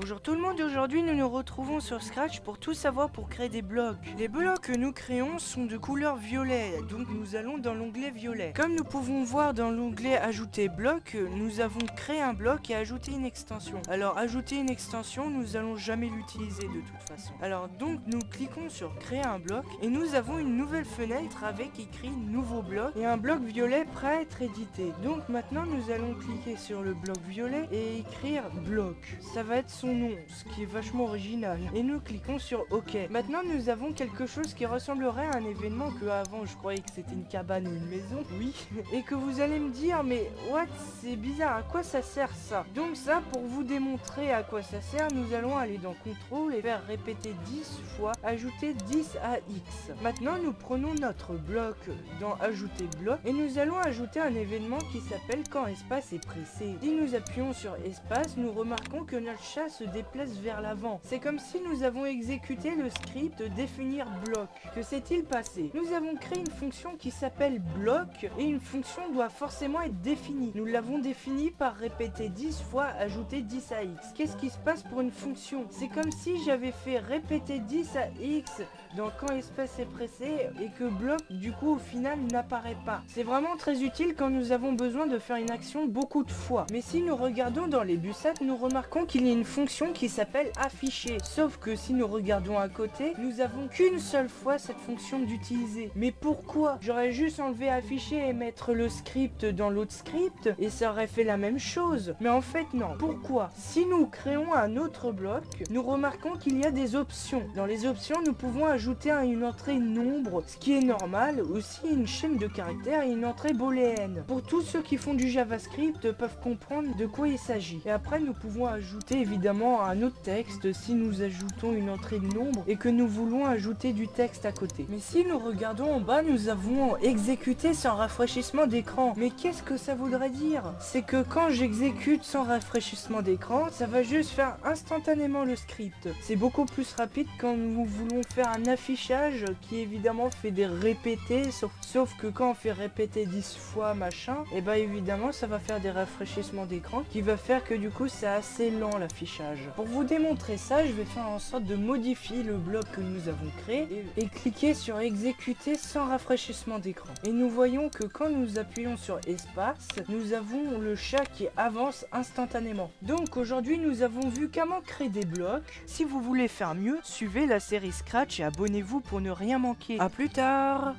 Bonjour tout le monde, aujourd'hui nous nous retrouvons sur Scratch pour tout savoir pour créer des blocs. Les blocs que nous créons sont de couleur violet, donc nous allons dans l'onglet violet. Comme nous pouvons voir dans l'onglet ajouter bloc, nous avons créé un bloc et ajouté une extension. Alors ajouter une extension, nous allons jamais l'utiliser de toute façon. Alors donc nous cliquons sur créer un bloc et nous avons une nouvelle fenêtre avec écrit nouveau bloc et un bloc violet prêt à être édité. Donc maintenant nous allons cliquer sur le bloc violet et écrire bloc. Ça va être son nom, ce qui est vachement original. Et nous cliquons sur OK. Maintenant, nous avons quelque chose qui ressemblerait à un événement que avant je croyais que c'était une cabane ou une maison. Oui. Et que vous allez me dire, mais what, c'est bizarre, à quoi ça sert ça? Donc ça, pour vous démontrer à quoi ça sert, nous allons aller dans contrôle et faire répéter 10 fois, ajouter 10 à X. Maintenant, nous prenons notre bloc dans ajouter bloc et nous allons ajouter un événement qui s'appelle quand espace est pressé. Si nous appuyons sur espace, nous remarquons que notre chasse se déplace vers l'avant. C'est comme si nous avons exécuté le script définir bloc. Que s'est-il passé? Nous avons créé une fonction qui s'appelle bloc et une fonction doit forcément être définie. Nous l'avons définie par répéter 10 fois ajouter 10 à x. Qu'est-ce qui se passe pour une fonction? C'est comme si j'avais fait répéter 10 à x dans quand espace est pressé et que bloc du coup au final n'apparaît pas. C'est vraiment très utile quand nous avons besoin de faire une action beaucoup de fois. Mais si nous regardons dans les bussats, nous remarquons qu'il y a une fonction qui s'appelle afficher. Sauf que si nous regardons à côté, nous avons qu'une seule fois cette fonction d'utiliser. Mais pourquoi? J'aurais juste enlevé afficher et mettre le script dans l'autre script et ça aurait fait la même chose. Mais en fait non. Pourquoi? Si nous créons un autre bloc, nous remarquons qu'il y a des options. Dans les options, nous pouvons ajouter une entrée nombre, ce qui est normal, aussi une chaîne de caractères et une entrée booléenne. Pour tous ceux qui font du JavaScript peuvent comprendre de quoi il s'agit. Et après, nous pouvons ajouter évidemment un autre texte si nous ajoutons une entrée de nombre et que nous voulons ajouter du texte à côté. Mais si nous regardons en bas, nous avons exécuté sans rafraîchissement d'écran. Mais qu'est-ce que ça voudrait dire? C'est que quand j'exécute sans rafraîchissement d'écran, ça va juste faire instantanément le script. C'est beaucoup plus rapide quand nous voulons faire un affichage qui évidemment fait des répétés, sauf, sauf que quand on fait répéter 10 fois machin, et eh bah ben, évidemment ça va faire des rafraîchissements d'écran qui va faire que du coup c'est assez lent l'affichage. Pour vous démontrer ça, je vais faire en sorte de modifier le bloc que nous avons créé et, cliquer sur exécuter sans rafraîchissement d'écran. Et nous voyons que quand nous appuyons sur espace, nous avons le chat qui avance instantanément. Donc aujourd'hui, nous avons vu comment créer des blocs. Si vous voulez faire mieux, suivez la série Scratch et abonnez-vous pour ne rien manquer. A plus tard